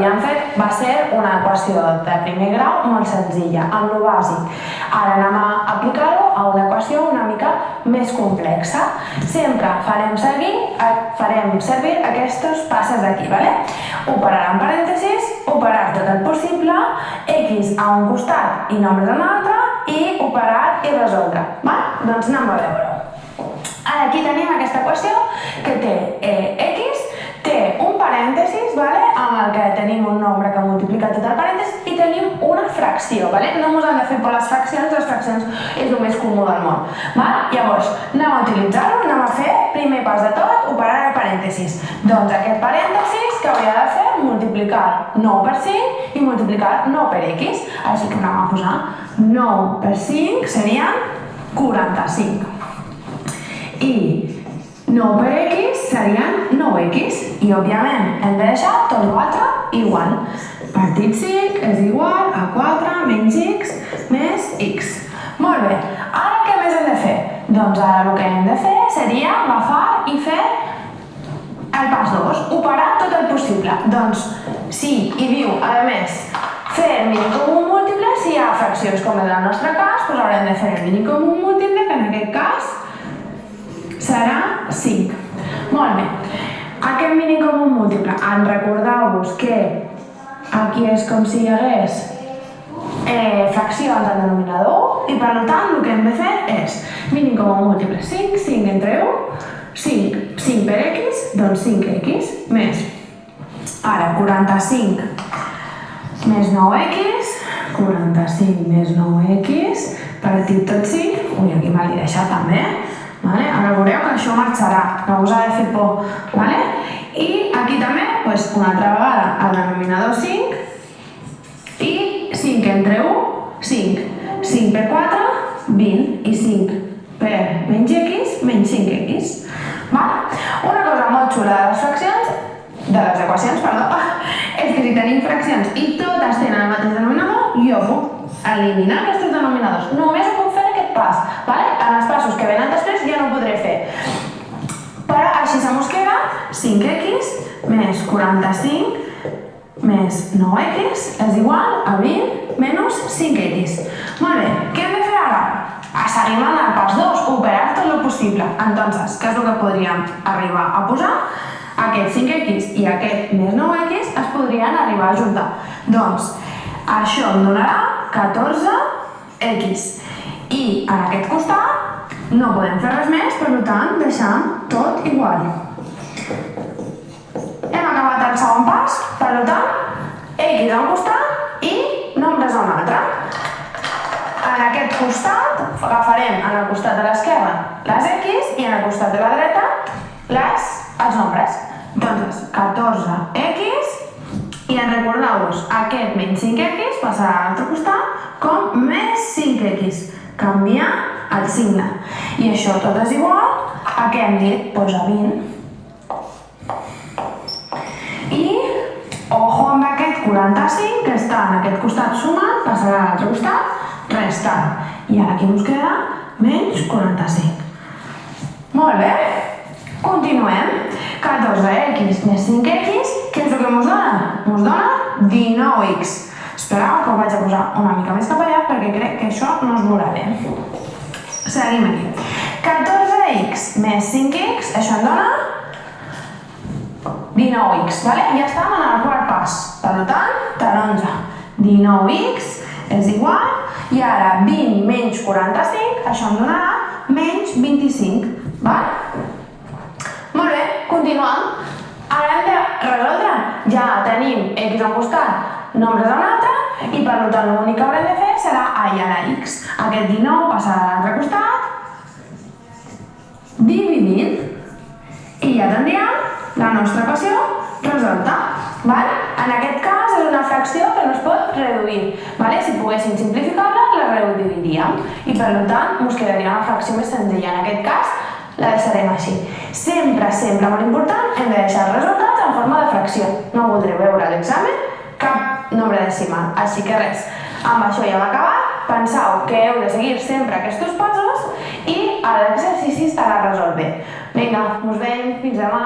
havíem fet va ser una equació de primer grau molt senzilla, amb lo bàsic. Ara anem a aplicar-ho a una equació una mica més complexa. Sempre farem servir, farem servir aquests passes d'aquí, ¿vale? Operar en parèntesis, operar tot el possible, x a un costat i nombres a un altre, i operar i resoldre. ¿vale? Doncs anem a veure-ho. Ara aquí tenim aquesta equació que té eh, x, té un parèntesis, vale? amb el que tenim un nombre que multiplica tot el parèntesis i tenim una fracció. Vale? No ens han de fer por les fraccions, les fraccions és el més comú del món. Vale? Llavors, anem a utilitzar-ho, anem a fer, primer pas de tot, operar el parèntesis. Doncs aquest parèntesis que hauria de fer multiplicar 9 per 5 i multiplicar 9 per x. Així que anem a posar 9 per 5 serien 45 i 9 per x serien 9x i òbviament hem de deixar tot l'altre igual. Partit 5 és igual a 4 menys x més x. Molt bé, ara què més hem de fer? Doncs ara el que hem de fer seria agafar i fer el pas 2, operar tot el possible. Doncs si hi diu, a més, fer el mínim comú múltiple, si hi ha fraccions com en el nostre cas, doncs haurem de fer el mínim comú múltiple, que en aquest cas serà 5. Molt bé. Aquest mínim comú múltiple, en recordeu-vos que aquí és com si hi hagués eh, fraccions al denominador i per tant el que hem de fer és mínim comú múltiple 5, 5 entre 1, 5, 5 per x, doncs 5x més ara 45 més 9x, 45 més 9x, partit tot 5, ui, aquí me l'he deixat també, Vale? Ara veureu que això marxarà, no us ha de fer por. Vale? I pues, una altra vegada, el denominador 5 i 5 entre 1, 5. 5 per 4, 20 i 5 per menys x, menys 5x. Vale? Una cosa molt xula de les fraccions, de les equacions, perdó, és que si tenim fraccions i totes tenen el mateix denominador, jo puc eliminar aquests denominadors. Només ho puc fer aquest pas. Vale? En els passos que venen després ja no ho podré fer. Però així se mos queda 5x més 45 més 9x és igual a 20 menys 5x. Molt bé, què hem de fer ara? A seguir el pas 2, operar tot el possible. Entonces, què és el que podríem arribar a posar? Aquest 5x i aquest més 9x es podrien arribar a juntar. Doncs, això em donarà 14x. I en aquest costat no podem fer res més, per tant, deixam tot igual. El segon pas, per tant, x a un costat i nombres a un altre. En aquest costat agafarem en el costat de l'esquerra les x i en el costat de la dreta les, els nombres. Doncs 14x i en recordeu-vos, aquest menys 5x passarà a l'altre costat com més 5x canviar el signe. I això tot és igual a què hem dit? Doncs a 20. I ojo amb aquest 45 que està en aquest costat sumant, passarà a l'altre costat restant. I ara aquí ens queda menys 45. Molt bé. Continuem. 14x més 5x, què és el que ens dona? Ens dona 19x. Espereu que ho vaig a posar una mica més cap allà perquè crec que això no es veurà bé. Seguim aquí. 14x més 5x, això em dona 19x, vale? ja estem en el quart pas. Per tant, taronja. 19x és igual, i ara 20 menys 45, això em donarà menys 25. Val? Molt bé, continuem. Ara hem de resoldre. Ja tenim x al costat, nombres a altre, i per tant l'únic que haurem de fer serà a i ara x. Aquest 19 passarà a l'altre costat, dividint, i ja tindríem la nostra equació resolta. Val? En aquest cas és una fracció que no es pot reduir. Vale? Si poguéssim simplificar-la, la reduiríem. I per tant, ens quedaria una fracció més senzilla. En aquest cas, la deixarem així. Sempre, sempre, molt important, hem de deixar els resultats en forma de fracció. No voldré veure a l'examen cap nombre decimal. Així que res, amb això ja hem acabat. Penseu que heu de seguir sempre aquests passos i l'exercici estarà resolt bé. Vinga, us veiem, fins demà.